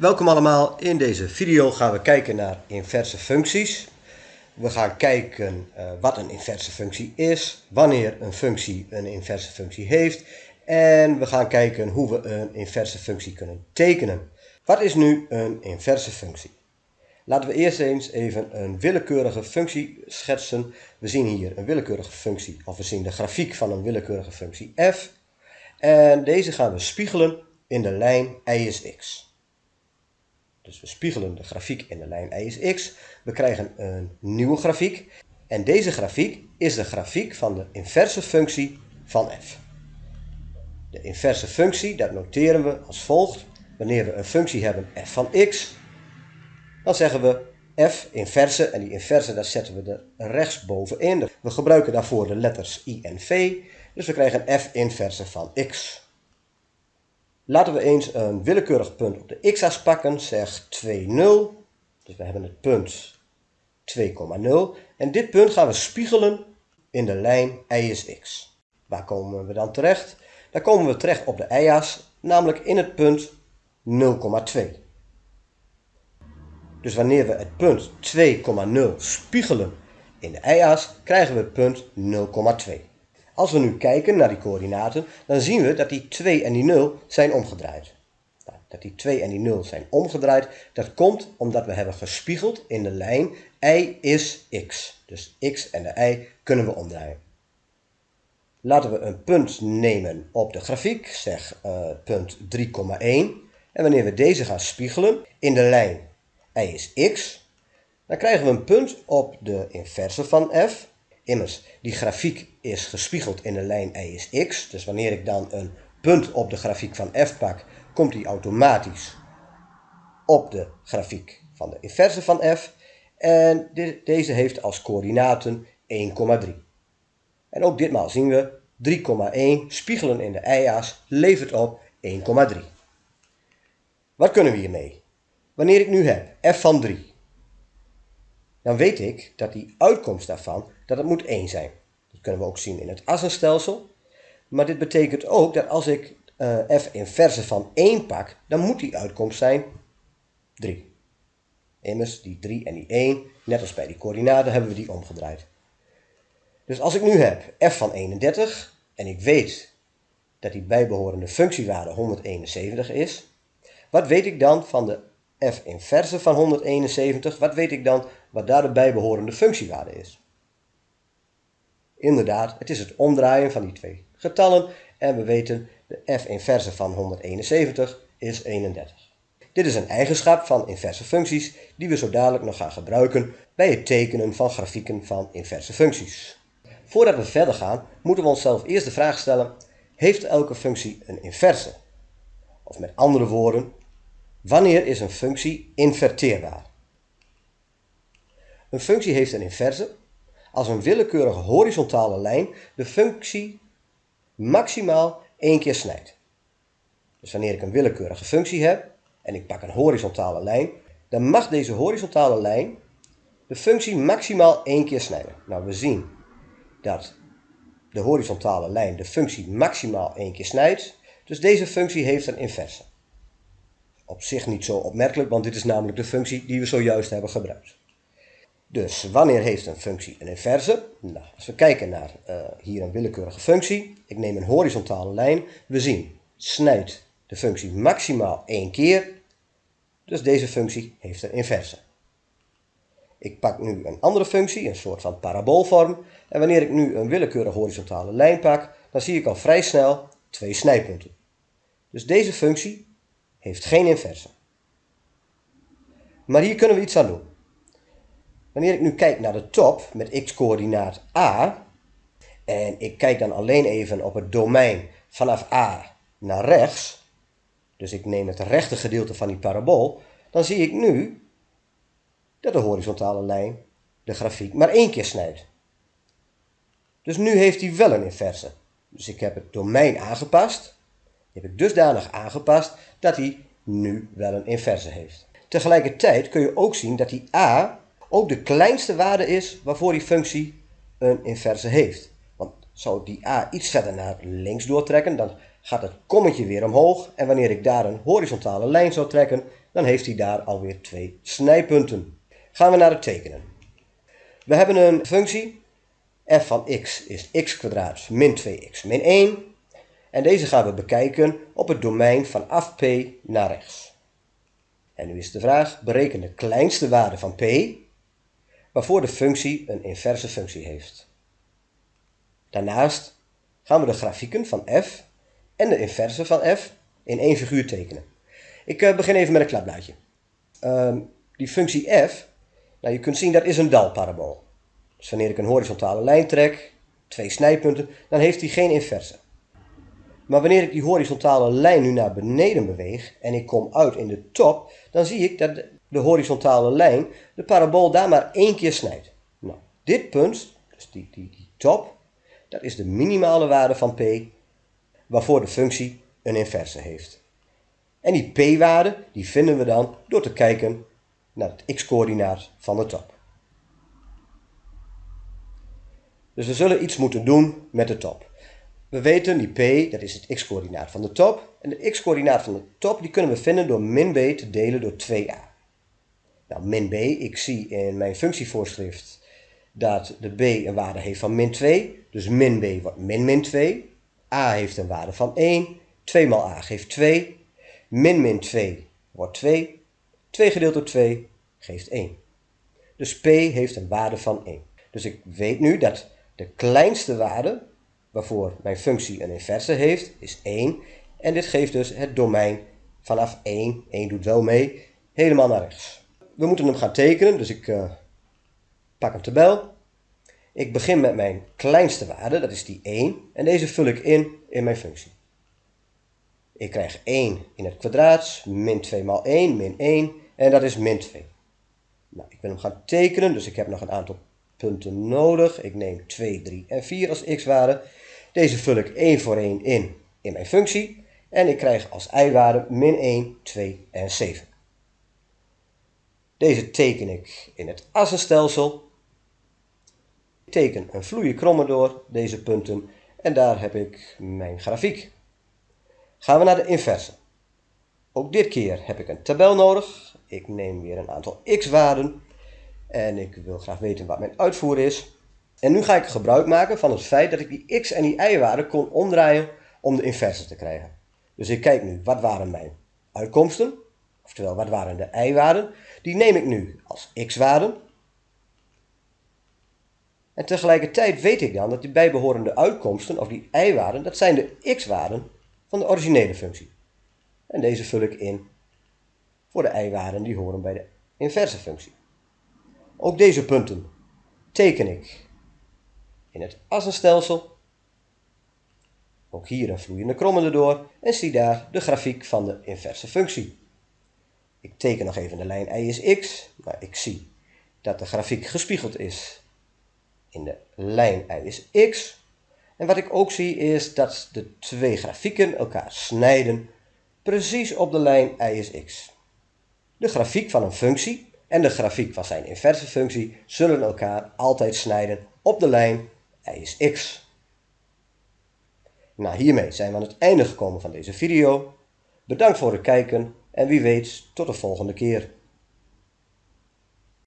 Welkom allemaal. In deze video gaan we kijken naar inverse functies. We gaan kijken uh, wat een inverse functie is, wanneer een functie een inverse functie heeft en we gaan kijken hoe we een inverse functie kunnen tekenen. Wat is nu een inverse functie? Laten we eerst eens even een willekeurige functie schetsen. We zien hier een willekeurige functie, of we zien de grafiek van een willekeurige functie f. En deze gaan we spiegelen in de lijn y is x. Dus we spiegelen de grafiek in de lijn y is x. We krijgen een nieuwe grafiek. En deze grafiek is de grafiek van de inverse functie van f. De inverse functie, dat noteren we als volgt. Wanneer we een functie hebben f van x, dan zeggen we f inverse. En die inverse, daar zetten we er rechtsbovenin. We gebruiken daarvoor de letters i en v. Dus we krijgen f inverse van x. Laten we eens een willekeurig punt op de x-as pakken, zeg 2, 0. Dus we hebben het punt 2,0. En dit punt gaan we spiegelen in de lijn y is x. Waar komen we dan terecht? Daar komen we terecht op de y-as, namelijk in het punt 0,2. Dus wanneer we het punt 2,0 spiegelen in de y-as, krijgen we het punt 0,2. Als we nu kijken naar die coördinaten, dan zien we dat die 2 en die 0 zijn omgedraaid. Nou, dat die 2 en die 0 zijn omgedraaid, dat komt omdat we hebben gespiegeld in de lijn y is x. Dus x en de y kunnen we omdraaien. Laten we een punt nemen op de grafiek, zeg uh, punt 3,1. En wanneer we deze gaan spiegelen in de lijn y is x, dan krijgen we een punt op de inverse van f, Immers, die grafiek is gespiegeld in de lijn y is x. Dus wanneer ik dan een punt op de grafiek van f pak, komt die automatisch op de grafiek van de inverse van f. En deze heeft als coördinaten 1,3. En ook ditmaal zien we 3,1 spiegelen in de y-as levert op 1,3. Wat kunnen we hiermee? Wanneer ik nu heb f van 3, dan weet ik dat die uitkomst daarvan dat het moet 1 zijn. Kunnen we ook zien in het assenstelsel. Maar dit betekent ook dat als ik uh, f inverse van 1 pak, dan moet die uitkomst zijn 3. Immers, die 3 en die 1, net als bij die coördinaten, hebben we die omgedraaid. Dus als ik nu heb f van 31 en ik weet dat die bijbehorende functiewaarde 171 is, wat weet ik dan van de f inverse van 171? Wat weet ik dan wat daar de bijbehorende functiewaarde is? Inderdaad, het is het omdraaien van die twee getallen en we weten de f inverse van 171 is 31. Dit is een eigenschap van inverse functies die we zo dadelijk nog gaan gebruiken bij het tekenen van grafieken van inverse functies. Voordat we verder gaan, moeten we onszelf eerst de vraag stellen, heeft elke functie een inverse? Of met andere woorden, wanneer is een functie inverteerbaar? Een functie heeft een inverse als een willekeurige horizontale lijn de functie maximaal één keer snijdt. Dus wanneer ik een willekeurige functie heb en ik pak een horizontale lijn, dan mag deze horizontale lijn de functie maximaal één keer snijden. Nou, we zien dat de horizontale lijn de functie maximaal één keer snijdt, dus deze functie heeft een inverse. Op zich niet zo opmerkelijk, want dit is namelijk de functie die we zojuist hebben gebruikt. Dus wanneer heeft een functie een inverse? Nou, als we kijken naar uh, hier een willekeurige functie, ik neem een horizontale lijn, we zien snijdt de functie maximaal één keer, dus deze functie heeft een inverse. Ik pak nu een andere functie, een soort van paraboolvorm, en wanneer ik nu een willekeurige horizontale lijn pak, dan zie ik al vrij snel twee snijpunten. Dus deze functie heeft geen inverse. Maar hier kunnen we iets aan doen. Wanneer ik nu kijk naar de top met x-coördinaat a, en ik kijk dan alleen even op het domein vanaf a naar rechts, dus ik neem het rechte gedeelte van die parabool, dan zie ik nu dat de horizontale lijn de grafiek maar één keer snijdt. Dus nu heeft hij wel een inverse. Dus ik heb het domein aangepast. Heb ik dusdanig aangepast dat hij nu wel een inverse heeft. Tegelijkertijd kun je ook zien dat die a ook de kleinste waarde is waarvoor die functie een inverse heeft. Want zou die a iets verder naar links doortrekken, dan gaat het kommetje weer omhoog en wanneer ik daar een horizontale lijn zou trekken, dan heeft hij daar alweer twee snijpunten. Gaan we naar het tekenen. We hebben een functie, f van x is x kwadraat min 2x min 1. En deze gaan we bekijken op het domein vanaf p naar rechts. En nu is de vraag, bereken de kleinste waarde van p, waarvoor de functie een inverse functie heeft. Daarnaast gaan we de grafieken van f en de inverse van f in één figuur tekenen. Ik uh, begin even met een klapblaadje. Uh, die functie f, nou je kunt zien dat is een dalparabool. Dus wanneer ik een horizontale lijn trek, twee snijpunten, dan heeft die geen inverse. Maar wanneer ik die horizontale lijn nu naar beneden beweeg en ik kom uit in de top, dan zie ik dat de horizontale lijn de parabool daar maar één keer snijdt. Nou, dit punt, dus die, die, top, dat is de minimale waarde van p, waarvoor de functie een inverse heeft. En die p-waarde die vinden we dan door te kijken naar het x-coördinaat van de top. Dus we zullen iets moeten doen met de top. We weten die p, dat is het x-coördinaat van de top. En de x-coördinaat van de top die kunnen we vinden door min b te delen door 2a. Nou, min b, ik zie in mijn functievoorschrift dat de b een waarde heeft van min 2. Dus min b wordt min min 2. a heeft een waarde van 1. 2 maal a geeft 2. Min min 2 wordt 2. 2 gedeeld door 2 geeft 1. Dus p heeft een waarde van 1. Dus ik weet nu dat de kleinste waarde waarvoor mijn functie een inverse heeft, is 1. En dit geeft dus het domein vanaf 1, 1 doet wel mee, helemaal naar rechts. We moeten hem gaan tekenen, dus ik uh, pak een tabel. Ik begin met mijn kleinste waarde, dat is die 1. En deze vul ik in in mijn functie. Ik krijg 1 in het kwadraat, min 2 maal 1, min 1. En dat is min 2. Nou, ik wil hem gaan tekenen, dus ik heb nog een aantal punten nodig. Ik neem 2, 3 en 4 als x-waarde. Deze vul ik 1 voor 1 in in mijn functie. En ik krijg als y-waarde min 1, 2 en 7. Deze teken ik in het assenstelsel. Ik teken een vloeie kromme door deze punten. En daar heb ik mijn grafiek. Gaan we naar de inverse. Ook dit keer heb ik een tabel nodig. Ik neem weer een aantal x-waarden. En ik wil graag weten wat mijn uitvoer is. En nu ga ik gebruik maken van het feit dat ik die x en die y-waarden kon omdraaien om de inverse te krijgen. Dus ik kijk nu, wat waren mijn uitkomsten? Oftewel, wat waren de y-waarden? Die neem ik nu als x-waarden. En tegelijkertijd weet ik dan dat die bijbehorende uitkomsten, of die y-waarden, dat zijn de x-waarden van de originele functie. En deze vul ik in voor de y-waarden die horen bij de inverse functie. Ook deze punten teken ik in het assenstelsel. Ook hier een vloeiende kromme erdoor en zie daar de grafiek van de inverse functie. Ik teken nog even de lijn y is x, maar ik zie dat de grafiek gespiegeld is in de lijn y is x. En wat ik ook zie is dat de twee grafieken elkaar snijden precies op de lijn y is x. De grafiek van een functie en de grafiek van zijn inverse functie zullen elkaar altijd snijden op de lijn y is x. Nou, hiermee zijn we aan het einde gekomen van deze video. Bedankt voor het kijken en wie weet tot de volgende keer.